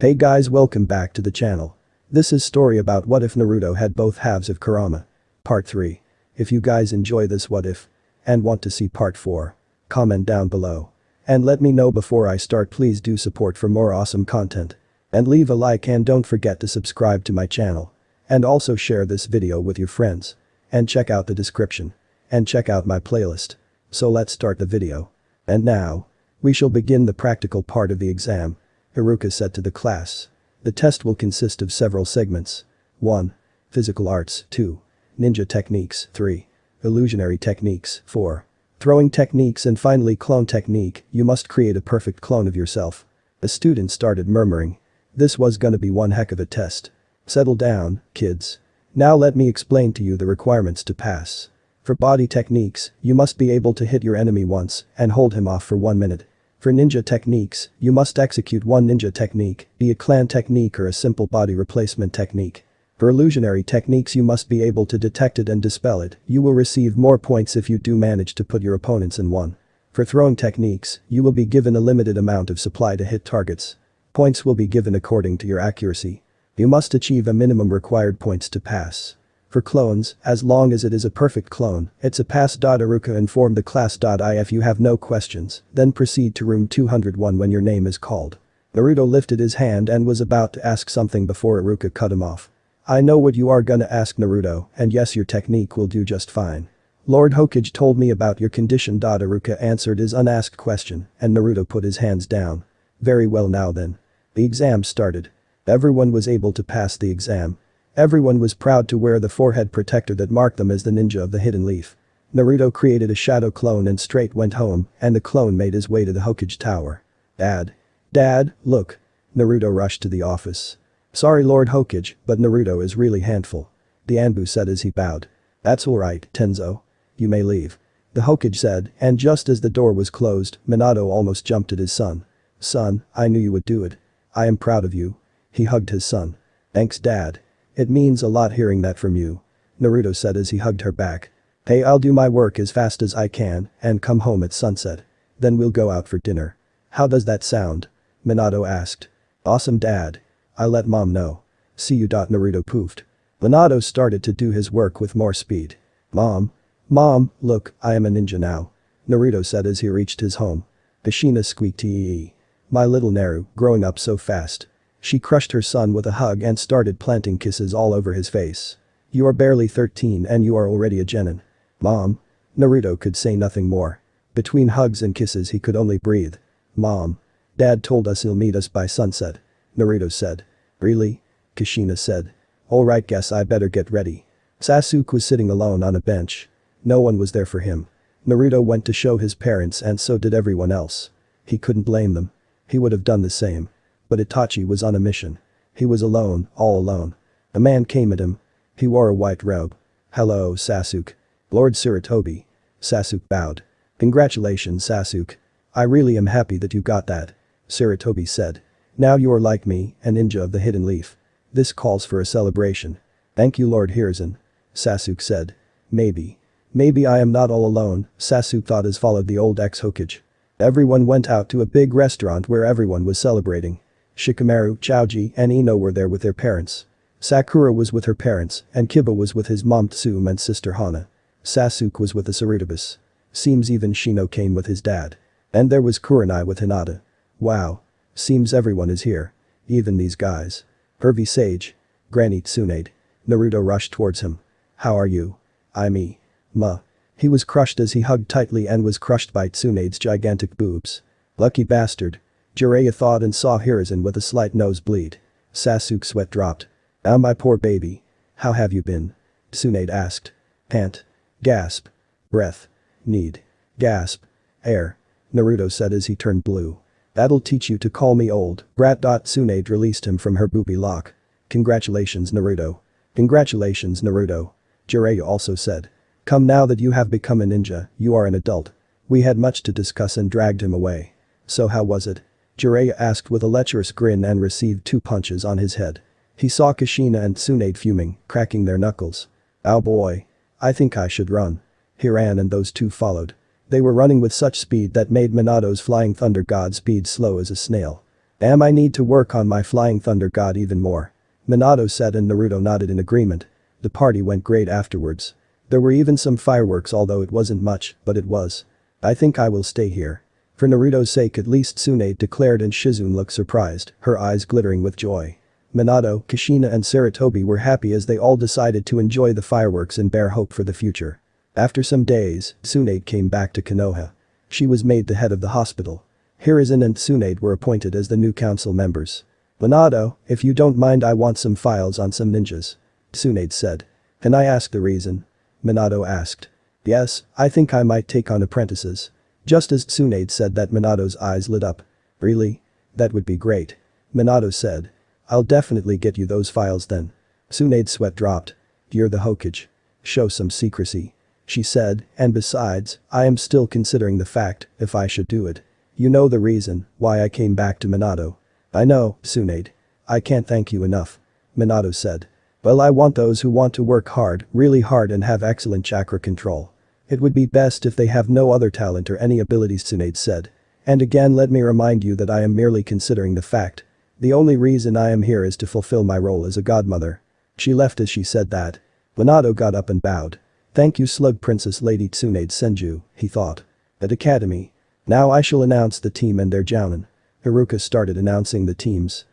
Hey guys welcome back to the channel. This is story about what if Naruto had both halves of Kurama. Part 3. If you guys enjoy this what if and want to see part 4, comment down below. And let me know before I start please do support for more awesome content. And leave a like and don't forget to subscribe to my channel. And also share this video with your friends. And check out the description. And check out my playlist. So let's start the video. And now. We shall begin the practical part of the exam. Iruka said to the class. The test will consist of several segments. 1. Physical arts, 2. Ninja techniques, 3. Illusionary techniques, 4. Throwing techniques and finally clone technique, you must create a perfect clone of yourself. The student started murmuring. This was gonna be one heck of a test. Settle down, kids. Now let me explain to you the requirements to pass. For body techniques, you must be able to hit your enemy once and hold him off for one minute. For ninja techniques, you must execute one ninja technique, be a clan technique or a simple body replacement technique. For illusionary techniques you must be able to detect it and dispel it, you will receive more points if you do manage to put your opponents in one. For throwing techniques, you will be given a limited amount of supply to hit targets. Points will be given according to your accuracy. You must achieve a minimum required points to pass. For clones, as long as it is a perfect clone, it's a pass. Iruka inform the class. If you have no questions, then proceed to room 201 when your name is called. Naruto lifted his hand and was about to ask something before Iruka cut him off. I know what you are gonna ask Naruto, and yes your technique will do just fine. Lord Hokage told me about your condition. Iruka answered his unasked question, and Naruto put his hands down. Very well now then. The exam started. Everyone was able to pass the exam. Everyone was proud to wear the forehead protector that marked them as the ninja of the hidden leaf. Naruto created a shadow clone and straight went home, and the clone made his way to the Hokage tower. Dad. Dad, look. Naruto rushed to the office. Sorry Lord Hokage, but Naruto is really handful. The Anbu said as he bowed. That's alright, Tenzo. You may leave. The Hokage said, and just as the door was closed, Minato almost jumped at his son. Son, I knew you would do it. I am proud of you. He hugged his son. Thanks dad. It means a lot hearing that from you. Naruto said as he hugged her back. Hey I'll do my work as fast as I can and come home at sunset. Then we'll go out for dinner. How does that sound? Minato asked. Awesome dad. I'll let mom know. See you. Naruto poofed. Minato started to do his work with more speed. Mom. Mom, look, I am a ninja now. Naruto said as he reached his home. Kushina squeaked tee. My little Naru, growing up so fast. She crushed her son with a hug and started planting kisses all over his face. You are barely 13 and you are already a genin. Mom. Naruto could say nothing more. Between hugs and kisses he could only breathe. Mom. Dad told us he'll meet us by sunset. Naruto said. Really? Kushina said. Alright guess I better get ready. Sasuke was sitting alone on a bench. No one was there for him. Naruto went to show his parents and so did everyone else. He couldn't blame them. He would have done the same. But Itachi was on a mission. He was alone, all alone. A man came at him. He wore a white robe. Hello, Sasuke. Lord Sarutobi. Sasuke bowed. Congratulations Sasuke. I really am happy that you got that. Sarutobi said. Now you are like me, a ninja of the hidden leaf. This calls for a celebration. Thank you Lord Hiruzen. Sasuke said. Maybe. Maybe I am not all alone, Sasuke thought as followed the old ex-Hokage. Everyone went out to a big restaurant where everyone was celebrating. Shikamaru, Choji, and Ino were there with their parents. Sakura was with her parents, and Kiba was with his mom Tsume and sister Hana. Sasuke was with the Sarutobi's. Seems even Shino came with his dad. And there was Kurenai with Hinata. Wow. Seems everyone is here. Even these guys. Pervy Sage. Granny Tsunade. Naruto rushed towards him. How are you? I me. Ma. He was crushed as he hugged tightly and was crushed by Tsunade's gigantic boobs. Lucky bastard. Jiraiya thought and saw Hiruzen with a slight nosebleed. Sasuke's sweat dropped. Ah my poor baby. How have you been? Tsunade asked. Pant. Gasp. Breath. Need. Gasp. Air. Naruto said as he turned blue. That'll teach you to call me old, brat. Tsunade released him from her booby lock. Congratulations Naruto. Congratulations Naruto. Jiraiya also said. Come now that you have become a ninja, you are an adult. We had much to discuss and dragged him away. So how was it? Jiraiya asked with a lecherous grin and received two punches on his head. He saw Kushina and Tsunade fuming, cracking their knuckles. Oh boy. I think I should run. He ran and those two followed. They were running with such speed that made Minato's flying thunder god speed slow as a snail. Damn I need to work on my flying thunder god even more. Minato said and Naruto nodded in agreement. The party went great afterwards. There were even some fireworks although it wasn't much, but it was. I think I will stay here. For Naruto's sake at least Tsunade declared and Shizune looked surprised, her eyes glittering with joy. Minato, Kushina and Sarutobi were happy as they all decided to enjoy the fireworks and bear hope for the future. After some days, Tsunade came back to Konoha. She was made the head of the hospital. Hiruzen and Tsunade were appointed as the new council members. Minato, if you don't mind I want some files on some ninjas. Tsunade said. Can I ask the reason? Minato asked. Yes, I think I might take on apprentices. Just as Tsunade said that Minato's eyes lit up. Really? That would be great. Minato said. I'll definitely get you those files then. Tsunade's sweat dropped. You're the Hokage. Show some secrecy. She said, and besides, I am still considering the fact if I should do it. You know the reason why I came back to Minato. I know, Tsunade. I can't thank you enough. Minato said. Well I want those who want to work hard, really hard and have excellent chakra control. It would be best if they have no other talent or any abilities Tsunade said. And again let me remind you that I am merely considering the fact. The only reason I am here is to fulfill my role as a godmother. She left as she said that. Minato got up and bowed. Thank you Slug Princess Lady Tsunade Senju, he thought. At Academy. Now I shall announce the team and their jounin. Iruka started announcing the teams.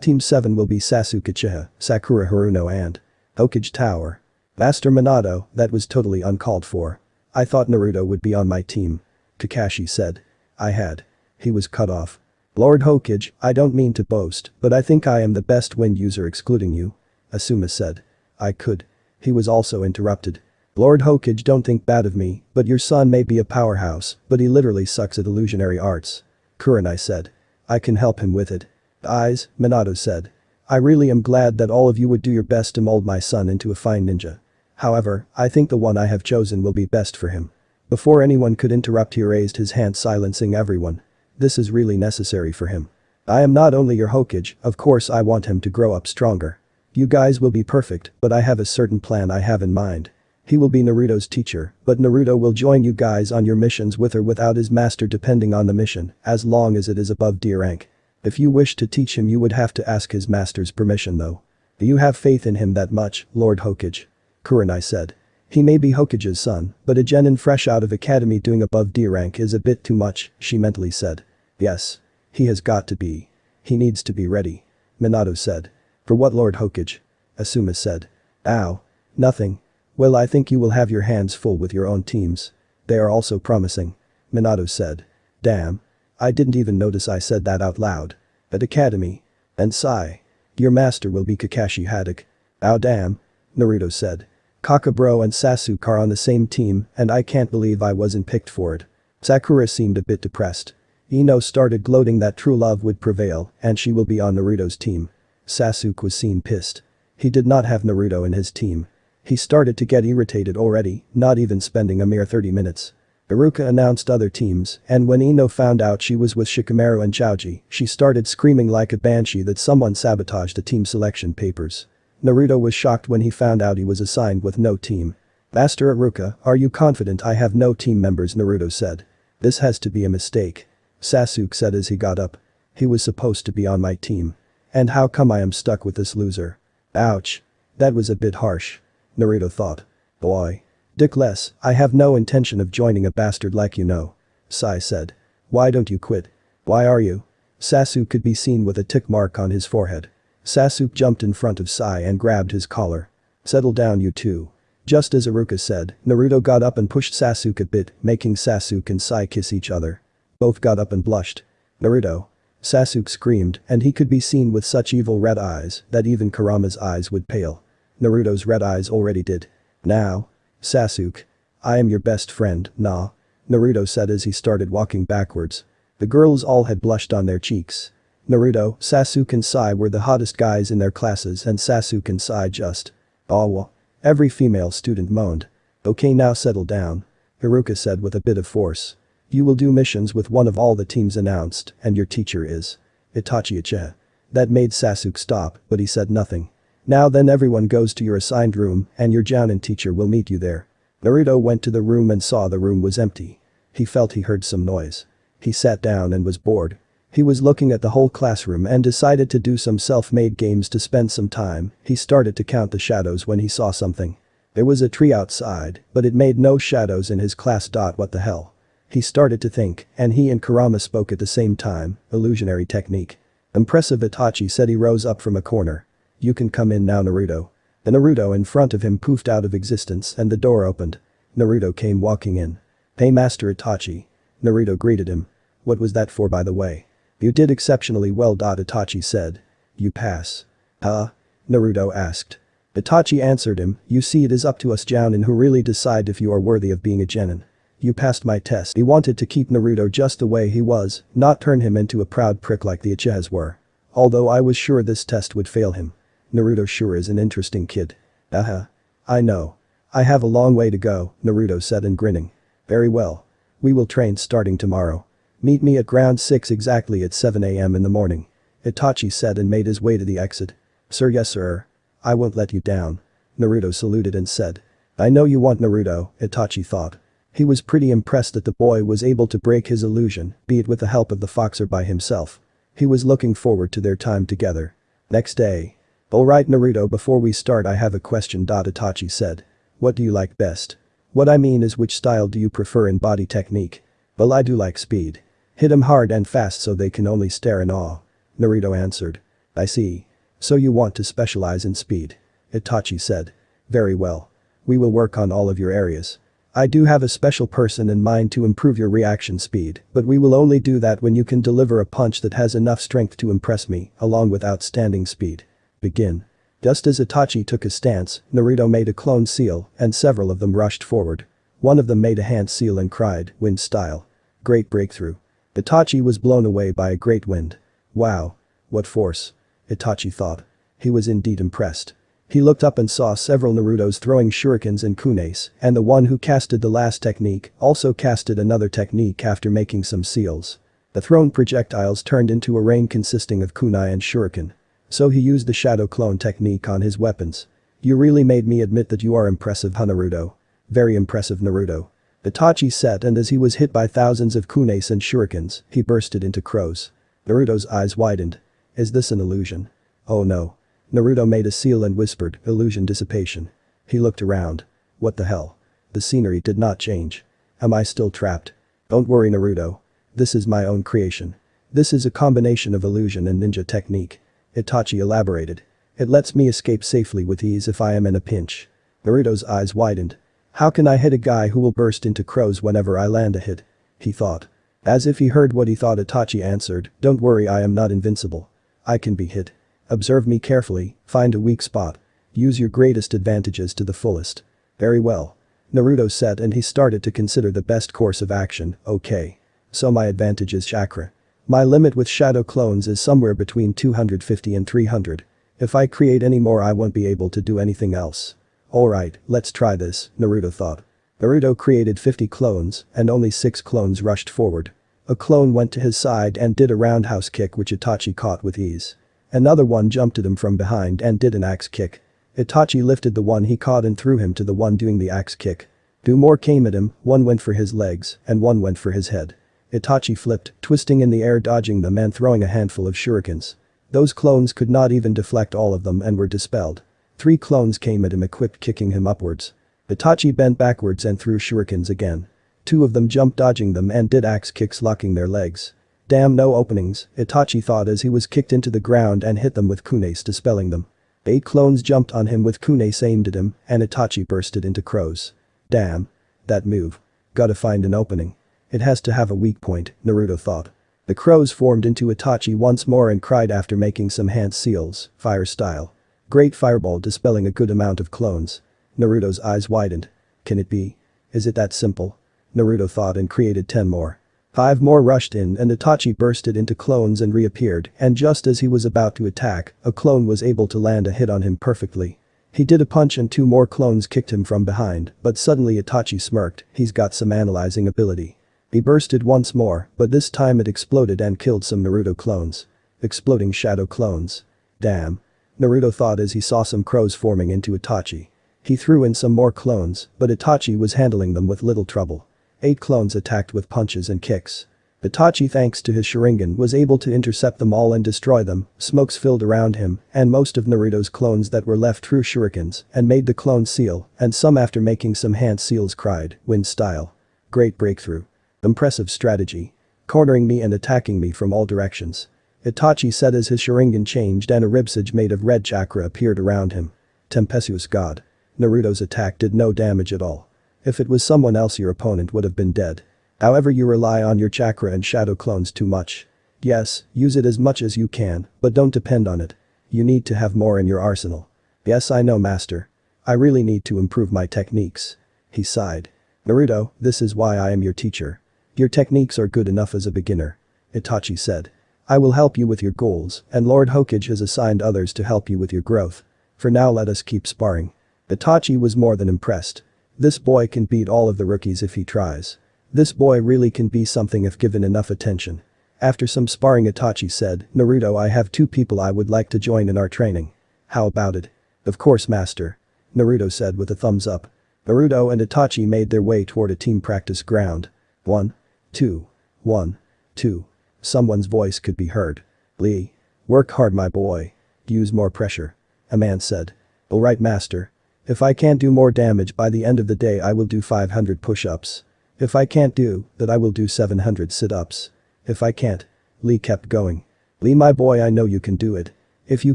Team 7 will be Sasuke Uchiha, Sakura Haruno and Hokage Tower. Master Minato, that was totally uncalled for. I thought Naruto would be on my team. Kakashi said. I had. He was cut off. Lord Hokage, I don't mean to boast, but I think I am the best wind user excluding you. Asuma said. I could. He was also interrupted. Lord Hokage don't think bad of me, but your son may be a powerhouse, but he literally sucks at illusionary arts. Kurenai said. I can help him with it. Eyes, Minato said. I really am glad that all of you would do your best to mold my son into a fine ninja. However, I think the one I have chosen will be best for him. Before anyone could interrupt he raised his hand silencing everyone. This is really necessary for him. I am not only your Hokage, of course I want him to grow up stronger. You guys will be perfect, but I have a certain plan I have in mind. He will be Naruto's teacher, but Naruto will join you guys on your missions with or without his master depending on the mission, as long as it is above D rank. If you wish to teach him you would have to ask his master's permission though. Do you have faith in him that much, Lord Hokage? Kurenai said. He may be Hokage's son, but a genin fresh out of academy doing above D rank is a bit too much, she mentally said. Yes. He has got to be. He needs to be ready. Minato said. For what Lord Hokage? Asuma said. Ow. Nothing. Well I think you will have your hands full with your own teams. They are also promising. Minato said. Damn. I didn't even notice I said that out loud. At Academy. And sigh. Your master will be Kakashi Hatake. Ow damn. Naruto said. Kakabro and Sasuke are on the same team and I can't believe I wasn't picked for it. Sakura seemed a bit depressed. Ino started gloating that true love would prevail and she will be on Naruto's team. Sasuke was seen pissed. He did not have Naruto in his team. He started to get irritated already, not even spending a mere 30 minutes. Iruka announced other teams, and when Ino found out she was with Shikamaru and Choji, she started screaming like a banshee that someone sabotaged the team selection papers. Naruto was shocked when he found out he was assigned with no team. Master Iruka, are you confident I have no team members Naruto said. This has to be a mistake. Sasuke said as he got up. He was supposed to be on my team. And how come I am stuck with this loser? Ouch. That was a bit harsh. Naruto thought. Boy. Dickless, I have no intention of joining a bastard like you know. Sai said. Why don't you quit? Why are you? Sasuke could be seen with a tick mark on his forehead. Sasuke jumped in front of Sai and grabbed his collar. Settle down you two. Just as Iruka said, Naruto got up and pushed Sasuke a bit, making Sasuke and Sai kiss each other. Both got up and blushed. Naruto. Sasuke screamed and he could be seen with such evil red eyes that even Kurama's eyes would pale. Naruto's red eyes already did. Now, Sasuke. I am your best friend, nah. Naruto said as he started walking backwards. The girls all had blushed on their cheeks. Naruto, Sasuke and Sai were the hottest guys in their classes and Sasuke and Sai just. Aw Every female student moaned. Okay now settle down. Iruka said with a bit of force. You will do missions with one of all the teams announced and your teacher is. Itachi Uchiha. That made Sasuke stop but he said nothing. Now then everyone goes to your assigned room and your Jounin teacher will meet you there. Naruto went to the room and saw the room was empty. He felt he heard some noise. He sat down and was bored. He was looking at the whole classroom and decided to do some self-made games to spend some time, he started to count the shadows when he saw something. There was a tree outside, but it made no shadows in his class. What the hell? He started to think, and he and Kurama spoke at the same time, illusionary technique. Impressive Itachi said he rose up from a corner. You can come in now Naruto. The Naruto in front of him poofed out of existence and the door opened. Naruto came walking in. Hey Master Itachi. Naruto greeted him. What was that for by the way? You did exceptionally well. Itachi said. You pass. Huh? Naruto asked. Itachi answered him, you see it is up to us Jounin who really decide if you are worthy of being a genin. You passed my test. He wanted to keep Naruto just the way he was, not turn him into a proud prick like the Uchiha's were. Although I was sure this test would fail him. Naruto sure is an interesting kid. Uh-huh. I know. I have a long way to go, Naruto said and grinning. Very well. We will train starting tomorrow. Meet me at ground 6 exactly at 7 am in the morning. Itachi said and made his way to the exit. Sir yes sir. I won't let you down. Naruto saluted and said. I know you want Naruto, Itachi thought. He was pretty impressed that the boy was able to break his illusion, be it with the help of the fox or by himself. He was looking forward to their time together. Next day. Alright Naruto before we start I have a question. Itachi said. What do you like best? What I mean is which style do you prefer in body technique? Well I do like speed. Hit 'em hard and fast so they can only stare in awe. Naruto answered. I see. So you want to specialize in speed. Itachi said. Very well. We will work on all of your areas. I do have a special person in mind to improve your reaction speed, but we will only do that when you can deliver a punch that has enough strength to impress me, along with outstanding speed. Begin. Just as Itachi took his stance, Naruto made a clone seal, and several of them rushed forward. One of them made a hand seal and cried, wind style. Great breakthrough. Itachi was blown away by a great wind. Wow. What force. Itachi thought. He was indeed impressed. He looked up and saw several Narutos throwing shurikens and kunais, and the one who casted the last technique also casted another technique after making some seals. The thrown projectiles turned into a rain consisting of kunai and shuriken. So he used the shadow clone technique on his weapons. You really made me admit that you are impressive huh Naruto. Very impressive Naruto. Itachi said and as he was hit by thousands of kunais and shurikens, he bursted into crows. Naruto's eyes widened. Is this an illusion? Oh no. Naruto made a seal and whispered, illusion dissipation. He looked around. What the hell? The scenery did not change. Am I still trapped? Don't worry Naruto. This is my own creation. This is a combination of illusion and ninja technique. Itachi elaborated. It lets me escape safely with ease if I am in a pinch. Naruto's eyes widened. How can I hit a guy who will burst into crows whenever I land a hit? He thought. As if he heard what he thought Itachi answered, don't worry I am not invincible. I can be hit. Observe me carefully, find a weak spot. Use your greatest advantages to the fullest. Very well. Naruto said and he started to consider the best course of action, okay. So my advantage is chakra. My limit with shadow clones is somewhere between 250 and 300. If I create any more I won't be able to do anything else. Alright, let's try this, Naruto thought. Naruto created 50 clones, and only 6 clones rushed forward. A clone went to his side and did a roundhouse kick which Itachi caught with ease. Another one jumped at him from behind and did an axe kick. Itachi lifted the one he caught and threw him to the one doing the axe kick. Two more came at him, one went for his legs, and one went for his head. Itachi flipped, twisting in the air dodging them and throwing a handful of shurikens. Those clones could not even deflect all of them and were dispelled. Three clones came at him equipped kicking him upwards. Itachi bent backwards and threw shurikens again. Two of them jumped dodging them and did axe kicks locking their legs. Damn no openings, Itachi thought as he was kicked into the ground and hit them with kunais dispelling them. Eight clones jumped on him with kunais aimed at him and Itachi bursted into crows. Damn. That move. Gotta find an opening. It has to have a weak point, Naruto thought. The crows formed into Itachi once more and cried after making some hand seals, fire style. Great fireball dispelling a good amount of clones. Naruto's eyes widened. Can it be? Is it that simple? Naruto thought and created 10 more. Five more rushed in and Itachi bursted into clones and reappeared and just as he was about to attack, a clone was able to land a hit on him perfectly. He did a punch and two more clones kicked him from behind, but suddenly Itachi smirked, he's got some analyzing ability. He bursted once more, but this time it exploded and killed some Naruto clones. Exploding shadow clones. Damn. Naruto thought as he saw some crows forming into Itachi. He threw in some more clones, but Itachi was handling them with little trouble. Eight clones attacked with punches and kicks. Itachi thanks to his Sharingan was able to intercept them all and destroy them, smokes filled around him, and most of Naruto's clones that were left threw shurikens and made the clone seal, and some after making some hand seals cried, wind style. Great breakthrough. Impressive strategy. Cornering me and attacking me from all directions. Itachi said as his Sharingan changed and a ribsage made of red chakra appeared around him. Tempestuous god. Naruto's attack did no damage at all. If it was someone else your opponent would have been dead. However you rely on your chakra and shadow clones too much. Yes, use it as much as you can, but don't depend on it. You need to have more in your arsenal. Yes I know master. I really need to improve my techniques. He sighed. Naruto, this is why I am your teacher. Your techniques are good enough as a beginner. Itachi said. I will help you with your goals, and Lord Hokage has assigned others to help you with your growth. For now let us keep sparring. Itachi was more than impressed. This boy can beat all of the rookies if he tries. This boy really can be something if given enough attention. After some sparring Itachi said, Naruto I have two people I would like to join in our training. How about it? Of course master. Naruto said with a thumbs up. Naruto and Itachi made their way toward a team practice ground. One. Two. One. Two. Someone's voice could be heard. Lee. Work hard my boy. Use more pressure. A man said. Alright master. If I can't do more damage by the end of the day I will do 500 push-ups. If I can't do that I will do 700 sit-ups. If I can't. Lee kept going. Lee my boy I know you can do it. If you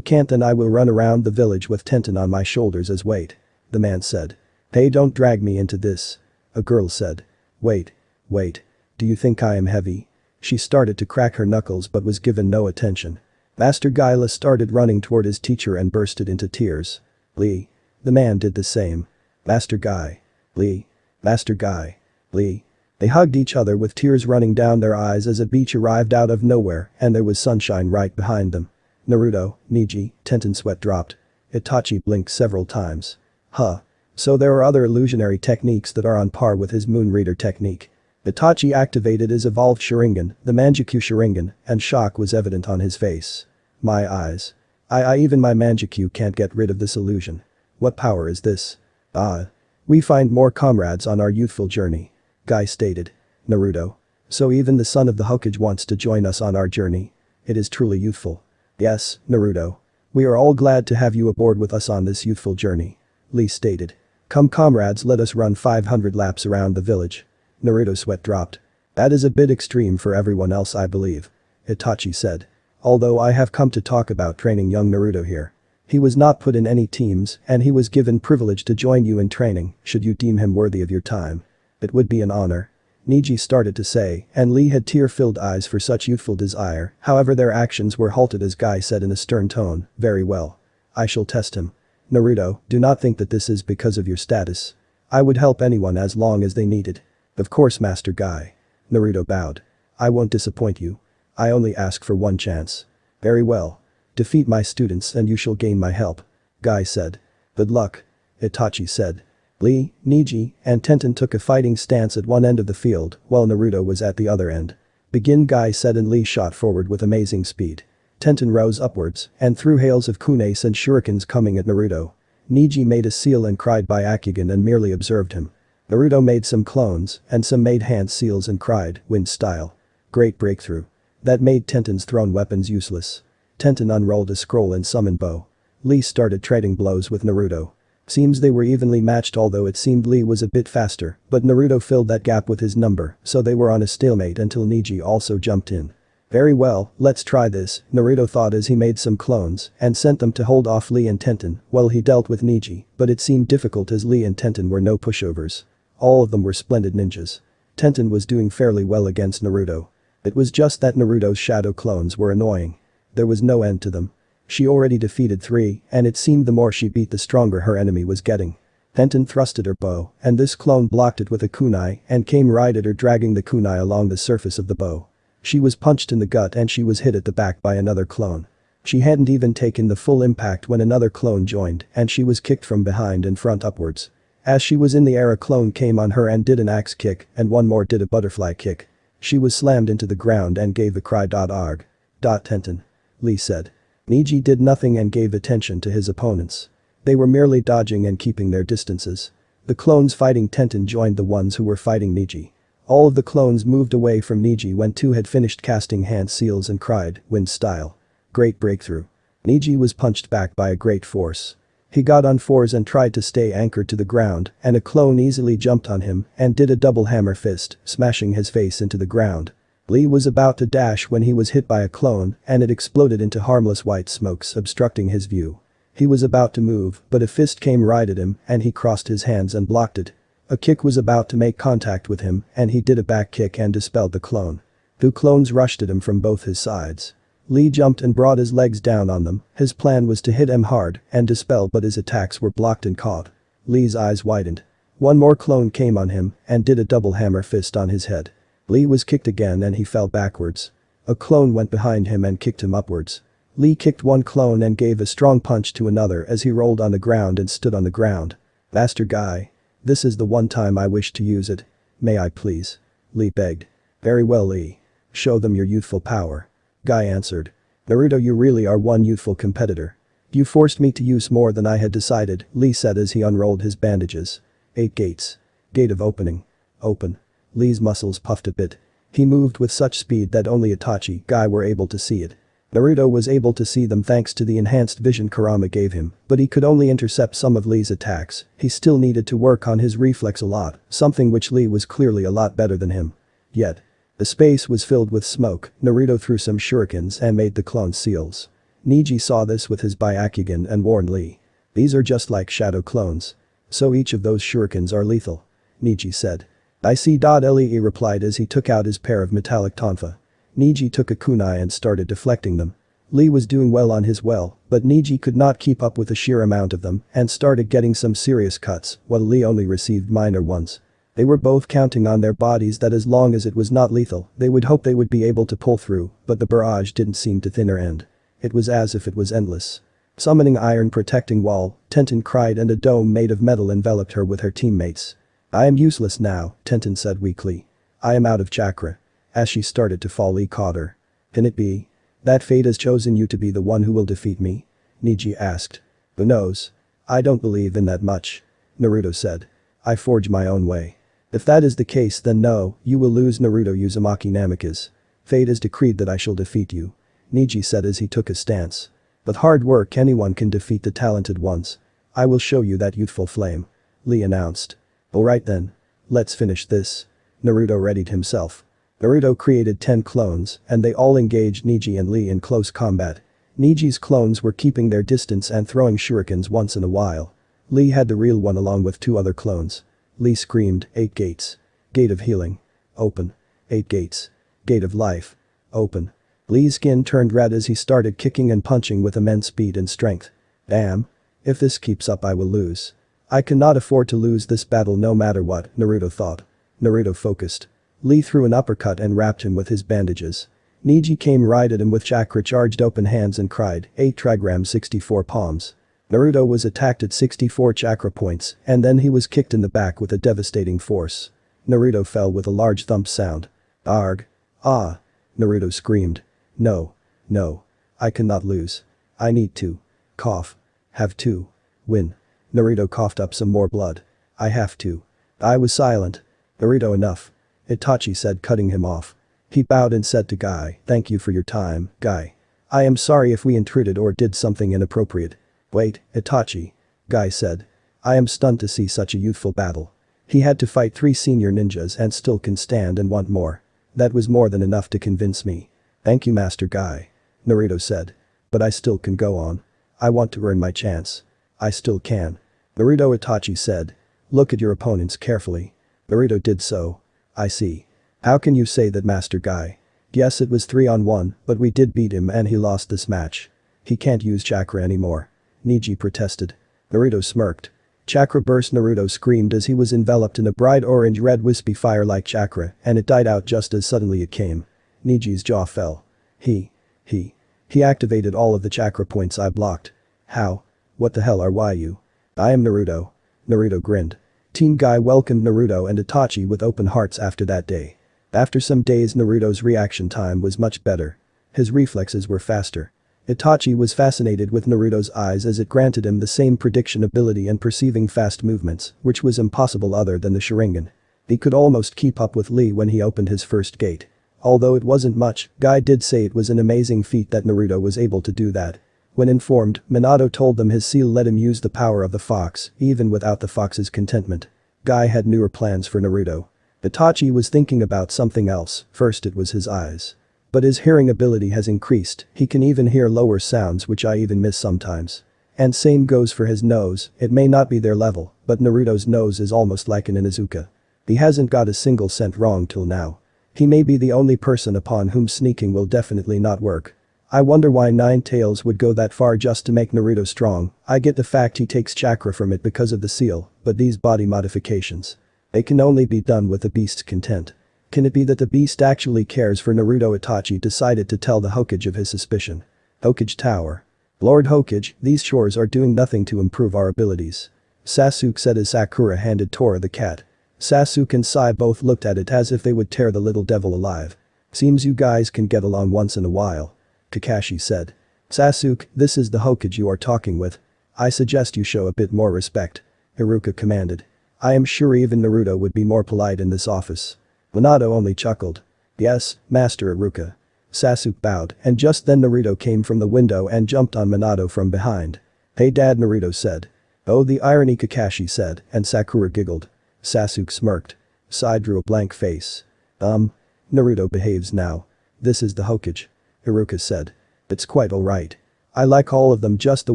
can't then I will run around the village with Tenten on my shoulders as weight. The man said. Hey don't drag me into this. A girl said. Wait. Wait. Do you think I am heavy? She started to crack her knuckles but was given no attention. Master Gyla started running toward his teacher and bursted into tears. Lee. The man did the same. Master Guy. Lee. Master Guy. Lee. They hugged each other with tears running down their eyes as a beach arrived out of nowhere and there was sunshine right behind them. Naruto, Neji, Tenten sweat dropped. Itachi blinked several times. Huh. So there are other illusionary techniques that are on par with his Moon Reader technique. Itachi activated his evolved Sharingan, the Mangekyo Sharingan, and shock was evident on his face. My eyes. I, I even my Mangekyo can't get rid of this illusion. What power is this? Ah. We find more comrades on our youthful journey. Guy stated. Naruto. So even the son of the Hokage wants to join us on our journey. It is truly youthful. Yes, Naruto. We are all glad to have you aboard with us on this youthful journey. Lee stated. Come comrades let us run 500 laps around the village. Naruto's sweat dropped. That is a bit extreme for everyone else I believe. Itachi said. Although I have come to talk about training young Naruto here. He was not put in any teams and he was given privilege to join you in training should you deem him worthy of your time. It would be an honor. Neji started to say, and Lee had tear-filled eyes for such youthful desire, however their actions were halted as Guy said in a stern tone, very well. I shall test him. Naruto, do not think that this is because of your status. I would help anyone as long as they needed. Of course Master Guy. Naruto bowed. I won't disappoint you. I only ask for one chance. Very well. Defeat my students and you shall gain my help. Guy said. Good luck. Itachi said. Lee, Neji, and Tenten took a fighting stance at one end of the field, while Naruto was at the other end. Begin Guy said and Lee shot forward with amazing speed. Tenten rose upwards and threw hails of kunais and shurikens coming at Naruto. Neji made a seal and cried Byakugan and merely observed him. Naruto made some clones and some made hand seals and cried, wind style. Great breakthrough. That made Tenten's thrown weapons useless. Tenten unrolled a scroll and summoned Bow. Lee started trading blows with Naruto. Seems they were evenly matched although it seemed Lee was a bit faster, but Naruto filled that gap with his number, so they were on a stalemate until Neji also jumped in. Very well, let's try this, Naruto thought as he made some clones and sent them to hold off Lee and Tenten while he dealt with Neji, but it seemed difficult as Lee and Tenten were no pushovers. All of them were splendid ninjas. Tenten was doing fairly well against Naruto. It was just that Naruto's shadow clones were annoying. There was no end to them. She already defeated three, and it seemed the more she beat the stronger her enemy was getting. Tenten thrusted her bow, and this clone blocked it with a kunai and came right at her dragging the kunai along the surface of the bow. She was punched in the gut and she was hit at the back by another clone. She hadn't even taken the full impact when another clone joined and she was kicked from behind and front upwards. As she was in the air a clone came on her and did an axe kick and one more did a butterfly kick. She was slammed into the ground and gave a cry. Arg. Tenten. Lee said. Neji did nothing and gave attention to his opponents. They were merely dodging and keeping their distances. The clones fighting Tenten joined the ones who were fighting Neji. All of the clones moved away from Neji when two had finished casting hand seals and cried, wind style. Great breakthrough. Neji was punched back by a great force. He got on fours and tried to stay anchored to the ground, and a clone easily jumped on him and did a double hammer fist, smashing his face into the ground. Lee was about to dash when he was hit by a clone and it exploded into harmless white smokes obstructing his view. He was about to move, but a fist came right at him and he crossed his hands and blocked it. A kick was about to make contact with him and he did a back kick and dispelled the clone. Two clones rushed at him from both his sides. Lee jumped and brought his legs down on them, his plan was to hit him hard and dispel but his attacks were blocked and caught. Lee's eyes widened. One more clone came on him and did a double hammer fist on his head. Lee was kicked again and he fell backwards. A clone went behind him and kicked him upwards. Lee kicked one clone and gave a strong punch to another as he rolled on the ground and stood on the ground. Master Guy. This is the one time I wish to use it. May I please? Lee begged. Very well Lee. Show them your youthful power. Guy answered. Naruto you really are one youthful competitor. You forced me to use more than I had decided, Lee said as he unrolled his bandages. Eight gates. Gate of opening. Open. Lee's muscles puffed a bit. He moved with such speed that only Itachi, Guy were able to see it. Naruto was able to see them thanks to the enhanced vision Kurama gave him, but he could only intercept some of Lee's attacks, he still needed to work on his reflex a lot, something which Lee was clearly a lot better than him. Yet, the space was filled with smoke, Naruto threw some shurikens and made the clone seals. Neji saw this with his Byakugan and warned Lee. These are just like shadow clones. So each of those shurikens are lethal. Neji said. I see. Lee replied as he took out his pair of metallic tonfa. Neji took a kunai and started deflecting them. Lee was doing well on his well, but Neji could not keep up with the sheer amount of them and started getting some serious cuts, while Lee only received minor ones. They were both counting on their bodies that as long as it was not lethal, they would hope they would be able to pull through, but the barrage didn't seem to thinner end. It was as if it was endless. Summoning iron protecting wall, Tenten cried and a dome made of metal enveloped her with her teammates. I am useless now, Tenten said weakly. I am out of chakra. As she started to fall Lee caught her. Can it be? That fate has chosen you to be the one who will defeat me? Neji asked. Who knows? I don't believe in that much. Naruto said. I forge my own way. If that is the case then no, you will lose Naruto Uzumaki Namikaze. Fate has decreed that I shall defeat you. Neji said as he took a stance. With hard work anyone can defeat the talented ones. I will show you that youthful flame. Lee announced. Alright then. Let's finish this. Naruto readied himself. Naruto created 10 clones and they all engaged Neji and Lee in close combat. Neji's clones were keeping their distance and throwing shurikens once in a while. Lee had the real one along with two other clones. Lee screamed, eight gates. Gate of healing. Open. Eight gates. Gate of life. Open. Lee's skin turned red as he started kicking and punching with immense speed and strength. Damn. If this keeps up I will lose. I cannot afford to lose this battle no matter what, Naruto thought. Naruto focused. Lee threw an uppercut and wrapped him with his bandages. Neji came right at him with chakra charged open hands and cried, 8 trigram 64 palms. Naruto was attacked at 64 chakra points, and then he was kicked in the back with a devastating force. Naruto fell with a large thump sound. Arg. Ah. Naruto screamed. No. No. I cannot lose. I need to. Cough. Have to. Win. Naruto coughed up some more blood. I have to. I was silent. Naruto enough. Itachi said cutting him off. He bowed and said to Guy, thank you for your time, Guy. I am sorry if we intruded or did something inappropriate. Wait, Itachi. Guy said. I am stunned to see such a youthful battle. He had to fight three senior ninjas and still can stand and want more. That was more than enough to convince me. Thank you Master Guy. Naruto said. But I still can go on. I want to earn my chance. I still can. Naruto Itachi said. Look at your opponents carefully. Naruto did so. I see. How can you say that Master Guy? Yes it was 3 on 1, but we did beat him and he lost this match. He can't use chakra anymore. Neji protested. Naruto smirked. Chakra burst Naruto screamed as he was enveloped in a bright orange-red wispy fire like chakra and it died out just as suddenly it came. Neji's jaw fell. He. He. He activated all of the chakra points I blocked. How? What the hell are why you? I am Naruto. Naruto grinned. Team Guy welcomed Naruto and Itachi with open hearts after that day. After some days Naruto's reaction time was much better. His reflexes were faster. Itachi was fascinated with Naruto's eyes as it granted him the same prediction ability and perceiving fast movements, which was impossible other than the Sharingan. He could almost keep up with Lee when he opened his first gate. Although it wasn't much, Guy did say it was an amazing feat that Naruto was able to do that. When informed, Minato told them his seal let him use the power of the fox, even without the fox's contentment. Guy had newer plans for Naruto. Itachi was thinking about something else, first it was his eyes. But his hearing ability has increased, he can even hear lower sounds which I even miss sometimes. And same goes for his nose, it may not be their level, but Naruto's nose is almost like an Inuzuka. He hasn't got a single scent wrong till now. He may be the only person upon whom sneaking will definitely not work. I wonder why Nine Tails would go that far just to make Naruto strong, I get the fact he takes chakra from it because of the seal, but these body modifications. They can only be done with the beast's content. Can it be that the beast actually cares for Naruto Itachi decided to tell the Hokage of his suspicion. Hokage Tower. Lord Hokage, these chores are doing nothing to improve our abilities. Sasuke said as Sakura handed Tora the cat. Sasuke and Sai both looked at it as if they would tear the little devil alive. Seems you guys can get along once in a while. Kakashi said. Sasuke, this is the Hokage you are talking with. I suggest you show a bit more respect. Iruka commanded. I am sure even Naruto would be more polite in this office. Minato only chuckled. Yes, Master Iruka. Sasuke bowed and just then Naruto came from the window and jumped on Minato from behind. Hey dad Naruto said. Oh the irony Kakashi said and Sakura giggled. Sasuke smirked. Sai drew a blank face. Um. Naruto behaves now. This is the Hokage. Iruka said. It's quite alright. I like all of them just the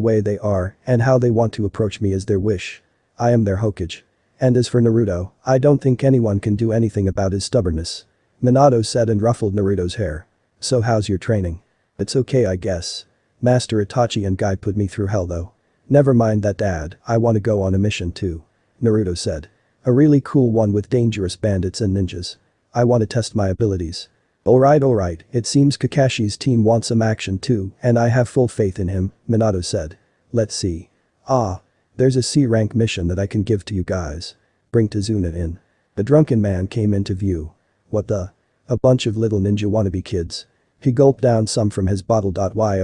way they are and how they want to approach me as their wish. I am their Hokage. And as for Naruto, I don't think anyone can do anything about his stubbornness. Minato said and ruffled Naruto's hair. So how's your training? It's okay I guess. Master Itachi and Guy put me through hell though. Never mind that dad, I wanna go on a mission too. Naruto said. A really cool one with dangerous bandits and ninjas. I wanna test my abilities. Alright alright, it seems Kakashi's team wants some action too, and I have full faith in him, Minato said. Let's see. Ah. There's a C-rank mission that I can give to you guys. Bring Tazuna in. The drunken man came into view. What the? A bunch of little ninja wannabe kids. He gulped down some from his bottle.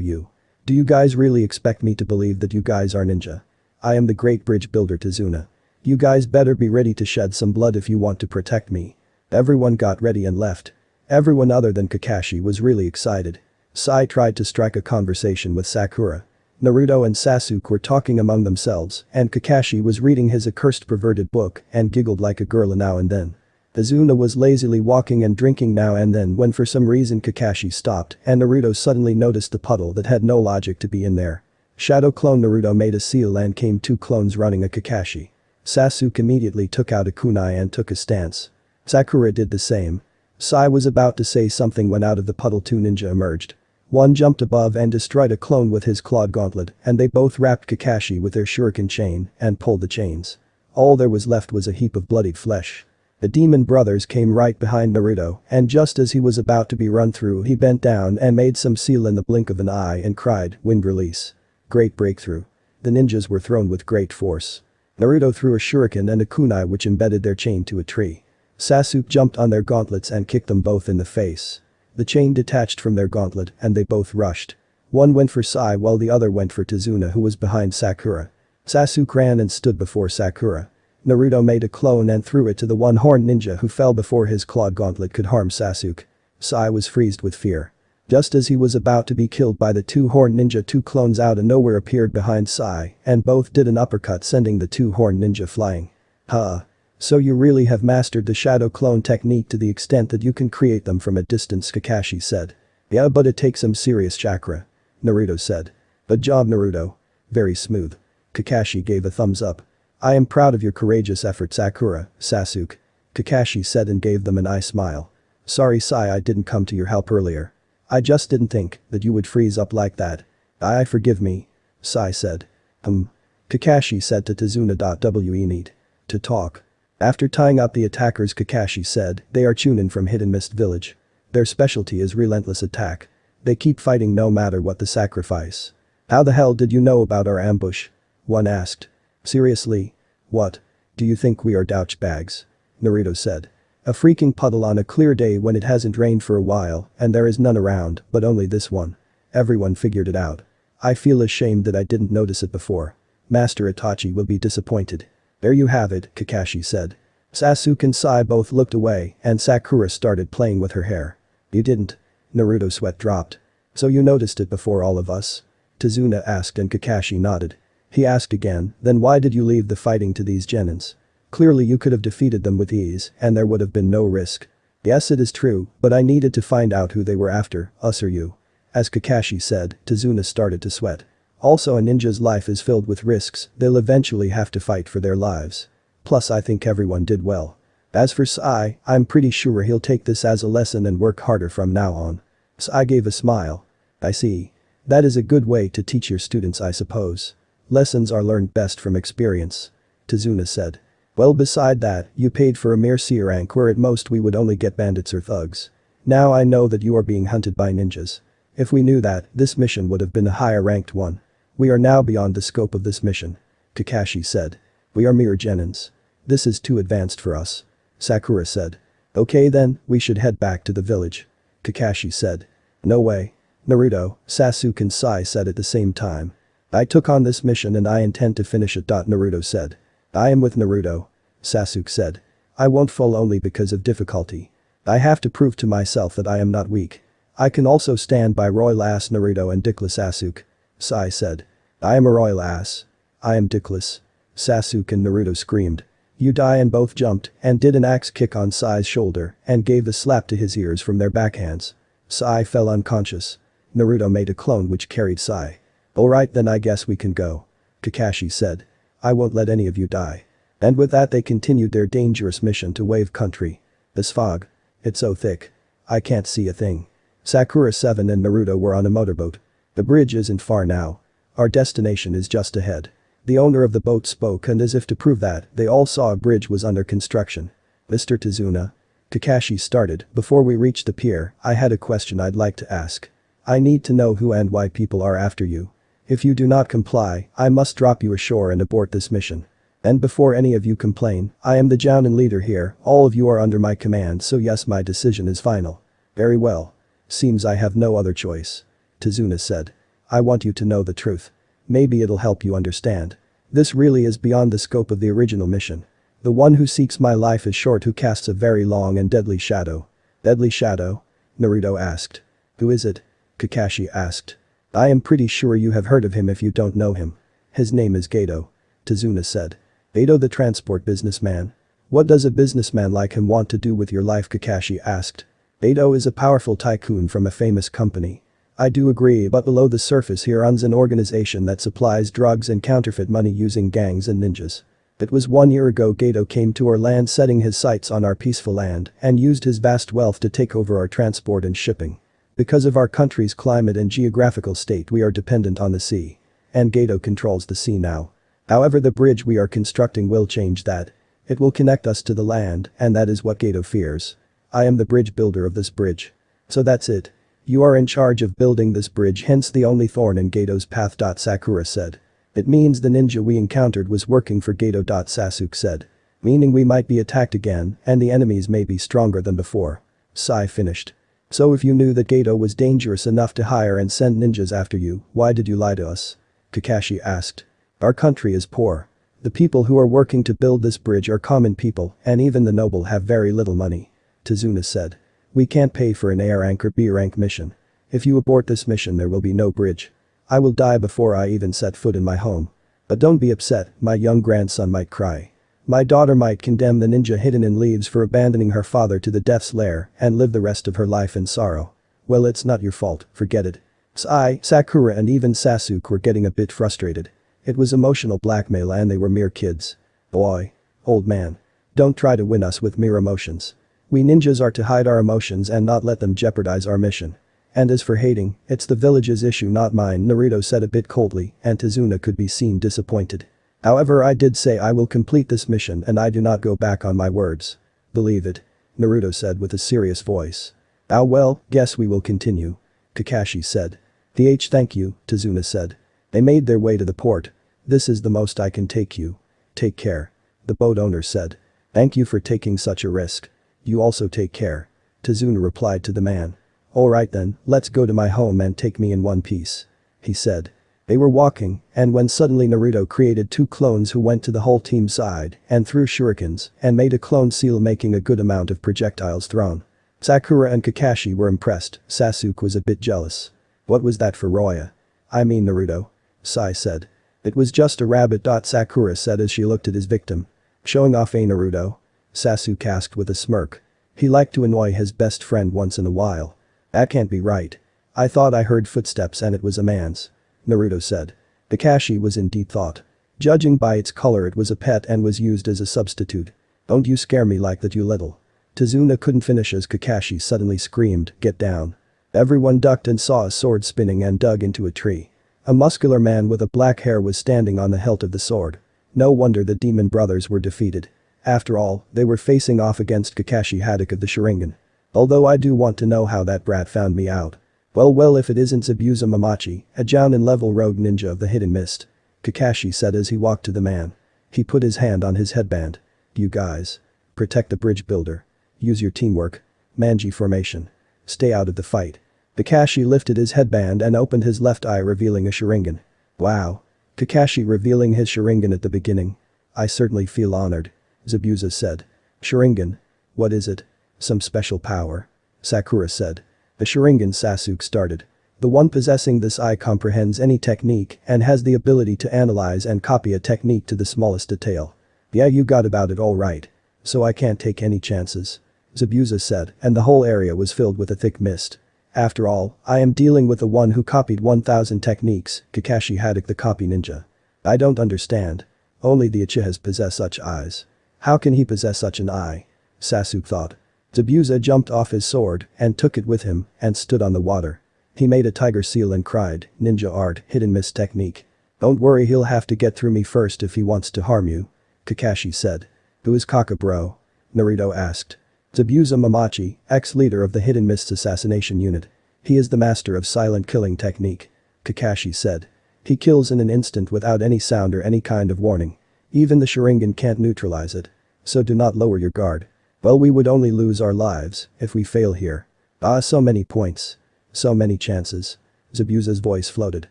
You. Do you guys really expect me to believe that you guys are ninja? I am the great bridge builder Tazuna. You guys better be ready to shed some blood if you want to protect me. Everyone got ready and left. Everyone other than Kakashi was really excited. Sai tried to strike a conversation with Sakura. Naruto and Sasuke were talking among themselves and Kakashi was reading his accursed perverted book and giggled like a girl now and then. Tazuna was lazily walking and drinking now and then when for some reason Kakashi stopped and Naruto suddenly noticed the puddle that had no logic to be in there. Shadow clone Naruto made a seal and came two clones running a Kakashi. Sasuke immediately took out a kunai and took a stance. Sakura did the same. Sai was about to say something when out of the puddle two ninja emerged. One jumped above and destroyed a clone with his clawed gauntlet and they both wrapped Kakashi with their shuriken chain and pulled the chains. All there was left was a heap of bloodied flesh. The demon brothers came right behind Naruto and just as he was about to be run through he bent down and made some seal in the blink of an eye and cried, wind release. Great breakthrough. The ninjas were thrown with great force. Naruto threw a shuriken and a kunai which embedded their chain to a tree. Sasuke jumped on their gauntlets and kicked them both in the face. The chain detached from their gauntlet and they both rushed. One went for Sai while the other went for Tazuna who was behind Sakura. Sasuke ran and stood before Sakura. Naruto made a clone and threw it to the one-horned ninja who fell before his clawed gauntlet could harm Sasuke. Sai was freezed with fear. Just as he was about to be killed by the two-horned ninja two clones out of nowhere appeared behind Sai and both did an uppercut sending the two-horned ninja flying. Huh. So you really have mastered the shadow clone technique to the extent that you can create them from a distance Kakashi said. Yeah but it takes some serious chakra. Naruto said. Good job Naruto. Very smooth. Kakashi gave a thumbs up. I am proud of your courageous effort Sakura, Sasuke. Kakashi said and gave them an eye smile. Sorry Sai I didn't come to your help earlier. I just didn't think that you would freeze up like that. I forgive me. Sai said. Um. Kakashi said to Tazuna. We need to talk. After tying up the attackers Kakashi said, they are Chunin from Hidden Mist Village. Their specialty is relentless attack. They keep fighting no matter what the sacrifice. How the hell did you know about our ambush? One asked. Seriously? What? Do you think we are douchebags? Naruto said. A freaking puddle on a clear day when it hasn't rained for a while and there is none around but only this one. Everyone figured it out. I feel ashamed that I didn't notice it before. Master Itachi will be disappointed. There you have it, Kakashi said. Sasuke and Sai both looked away and Sakura started playing with her hair. You didn't. Naruto sweat dropped. So you noticed it before all of us? Tazuna asked and Kakashi nodded. He asked again, then why did you leave the fighting to these genins? Clearly you could have defeated them with ease and there would have been no risk. Yes it is true, but I needed to find out who they were after, us or you. As Kakashi said, Tazuna started to sweat. Also a ninja's life is filled with risks, they'll eventually have to fight for their lives. Plus I think everyone did well. As for Sai, I'm pretty sure he'll take this as a lesson and work harder from now on. Sai gave a smile. I see. That is a good way to teach your students I suppose. Lessons are learned best from experience. Tazuna said. Well beside that, you paid for a mere C rank where at most we would only get bandits or thugs. Now I know that you are being hunted by ninjas. If we knew that, this mission would have been a higher ranked one. We are now beyond the scope of this mission. Kakashi said. We are mere genins. This is too advanced for us. Sakura said. Okay then, we should head back to the village. Kakashi said. No way. Naruto, Sasuke and Sai said at the same time. I took on this mission and I intend to finish it. Naruto said. I am with Naruto. Sasuke said. I won't fall only because of difficulty. I have to prove to myself that I am not weak. I can also stand by Roy ass Naruto and dickless Sasuke. Sai said. I am a royal ass. I am dickless. Sasuke and Naruto screamed. You die and both jumped and did an axe kick on Sai's shoulder and gave a slap to his ears from their backhands. Sai fell unconscious. Naruto made a clone which carried Sai. Alright then I guess we can go. Kakashi said. I won't let any of you die. And with that they continued their dangerous mission to Wave Country. This fog. It's so thick. I can't see a thing. Sakura 7 and Naruto were on a motorboat. The bridge isn't far now. Our destination is just ahead. The owner of the boat spoke and as if to prove that, they all saw a bridge was under construction. Mr. Tazuna. Kakashi started, before we reach the pier, I had a question I'd like to ask. I need to know who and why people are after you. If you do not comply, I must drop you ashore and abort this mission. And before any of you complain, I am the Jounin leader here, all of you are under my command so yes my decision is final. Very well. Seems I have no other choice. Tazuna said. I want you to know the truth. Maybe it'll help you understand. This really is beyond the scope of the original mission. The one who seeks my life is short who casts a very long and deadly shadow. Deadly shadow? Naruto asked. Who is it? Kakashi asked. I am pretty sure you have heard of him if you don't know him. His name is Gato. Tazuna said. Gato the transport businessman. What does a businessman like him want to do with your life Kakashi asked. Gato is a powerful tycoon from a famous company. I do agree but below the surface he runs an organization that supplies drugs and counterfeit money using gangs and ninjas. It was one year ago Gato came to our land setting his sights on our peaceful land and used his vast wealth to take over our transport and shipping. Because of our country's climate and geographical state we are dependent on the sea. And Gato controls the sea now. However the bridge we are constructing will change that. It will connect us to the land and that is what Gato fears. I am the bridge builder of this bridge. So that's it. You are in charge of building this bridge hence the only thorn in Gato's path. Sakura said. It means the ninja we encountered was working for Gato. Sasuke said. Meaning we might be attacked again and the enemies may be stronger than before. Sai finished. So if you knew that Gato was dangerous enough to hire and send ninjas after you, why did you lie to us? Kakashi asked. Our country is poor. The people who are working to build this bridge are common people and even the noble have very little money. Tazuna said. We can't pay for an A rank or B rank mission. If you abort this mission there will be no bridge. I will die before I even set foot in my home. But don't be upset, my young grandson might cry. My daughter might condemn the ninja hidden in leaves for abandoning her father to the death's lair and live the rest of her life in sorrow. Well it's not your fault, forget it. Sai, Sakura and even Sasuke were getting a bit frustrated. It was emotional blackmail and they were mere kids. Boy. Old man. Don't try to win us with mere emotions. We ninjas are to hide our emotions and not let them jeopardize our mission. And as for hating, it's the village's issue not mine Naruto said a bit coldly and Tazuna could be seen disappointed. However I did say I will complete this mission and I do not go back on my words. Believe it. Naruto said with a serious voice. Ah well, guess we will continue. Kakashi said. The H thank you, Tazuna said. They made their way to the port. This is the most I can take you. Take care. The boat owner said. Thank you for taking such a risk. You also take care. Tazuna replied to the man. Alright then, let's go to my home and take me in one piece. He said. They were walking, and when suddenly Naruto created two clones who went to the whole team side and threw shurikens and made a clone seal making a good amount of projectiles thrown. Sakura and Kakashi were impressed, Sasuke was a bit jealous. What was that for Roya? I mean Naruto. Sai said. It was just a rabbit. Sakura said as she looked at his victim. Showing off a Naruto? Sasuke asked with a smirk. He liked to annoy his best friend once in a while. That can't be right. I thought I heard footsteps and it was a man's. Naruto said. Kakashi was in deep thought. Judging by its color it was a pet and was used as a substitute. Don't you scare me like that you little. Tazuna couldn't finish as Kakashi suddenly screamed, get down. Everyone ducked and saw a sword spinning and dug into a tree. A muscular man with a black hair was standing on the hilt of the sword. No wonder the demon brothers were defeated. After all, they were facing off against Kakashi Hatake of the Sharingan. Although I do want to know how that brat found me out. Well well if it isn't Zabuza Momochi, a Jounin level rogue ninja of the hidden mist. Kakashi said as he walked to the man. He put his hand on his headband. You guys. Protect the bridge builder. Use your teamwork. Manji formation. Stay out of the fight. Kakashi lifted his headband and opened his left eye revealing a Sharingan. Wow. Kakashi revealing his Sharingan at the beginning. I certainly feel honored. Zabuza said. Sharingan. What is it? Some special power. Sakura said. The Sharingan Sasuke started. The one possessing this eye comprehends any technique and has the ability to analyze and copy a technique to the smallest detail. Yeah you got about it all right. So I can't take any chances. Zabuza said and the whole area was filled with a thick mist. After all, I am dealing with the one who copied 1000 techniques, Kakashi Hatake the copy ninja. I don't understand. Only the Uchihas possess such eyes. How can he possess such an eye? Sasuke thought. Zabuza jumped off his sword and took it with him and stood on the water. He made a tiger seal and cried, ninja art, hidden mist technique. Don't worry he'll have to get through me first if he wants to harm you. Kakashi said. Who is Kaka bro? Naruto asked. Zabuza Momochi, ex-leader of the Hidden Mists assassination unit. He is the master of silent killing technique. Kakashi said. He kills in an instant without any sound or any kind of warning. Even the Sharingan can't neutralize it. So do not lower your guard. Well we would only lose our lives if we fail here. Ah so many points. So many chances. Zabuza's voice floated.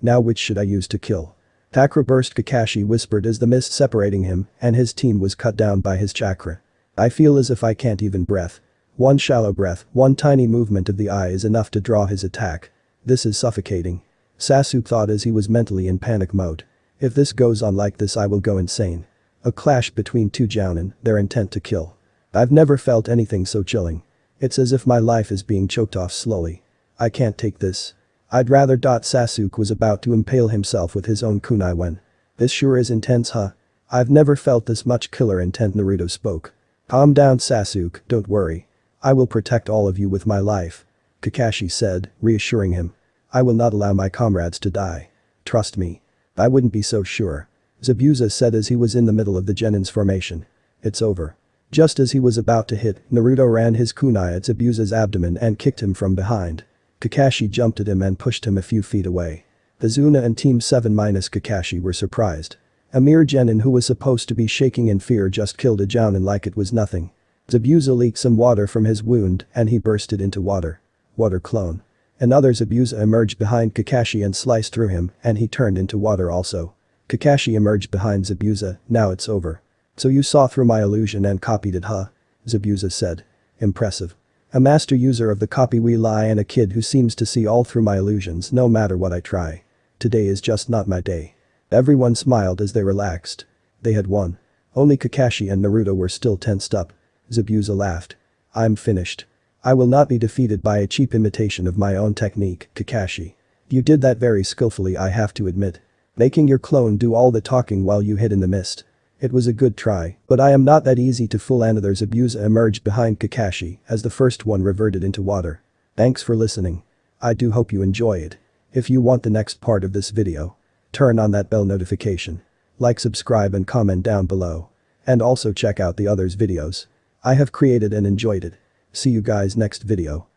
Now which should I use to kill? Chakra burst Kakashi whispered as the mist separating him and his team was cut down by his chakra. I feel as if I can't even breath. One shallow breath, one tiny movement of the eye is enough to draw his attack. This is suffocating. Sasuke thought as he was mentally in panic mode. If this goes on like this I will go insane. A clash between two Jounin, their intent to kill. I've never felt anything so chilling. It's as if my life is being choked off slowly. I can't take this. I'd rather. Sasuke was about to impale himself with his own kunai when. This sure is intense huh? I've never felt this much killer intent Naruto spoke. Calm down Sasuke, don't worry. I will protect all of you with my life. Kakashi said, reassuring him. I will not allow my comrades to die. Trust me. I wouldn't be so sure. Zabuza said as he was in the middle of the Genin's formation. It's over. Just as he was about to hit, Naruto ran his kunai at Zabuza's abdomen and kicked him from behind. Kakashi jumped at him and pushed him a few feet away. Tazuna and Team 7 minus Kakashi were surprised. Amir Genin who was supposed to be shaking in fear just killed a Jounin like it was nothing. Zabuza leaked some water from his wound and he bursted into water. Water clone. Another Zabuza emerged behind Kakashi and sliced through him and he turned into water also. Kakashi emerged behind Zabuza, now it's over. So you saw through my illusion and copied it huh? Zabuza said. Impressive. A master user of the copy wheel eye and a kid who seems to see all through my illusions no matter what I try. Today is just not my day. Everyone smiled as they relaxed. They had won. Only Kakashi and Naruto were still tensed up. Zabuza laughed. I'm finished. I will not be defeated by a cheap imitation of my own technique, Kakashi. You did that very skillfully I have to admit. Making your clone do all the talking while you hid in the mist. It was a good try, but I am not that easy to fool another Zabuza emerged behind Kakashi as the first one reverted into water. Thanks for listening. I do hope you enjoy it. If you want the next part of this video, turn on that bell notification. Like subscribe and comment down below. And also check out the others videos. I have created and enjoyed it. See you guys next video.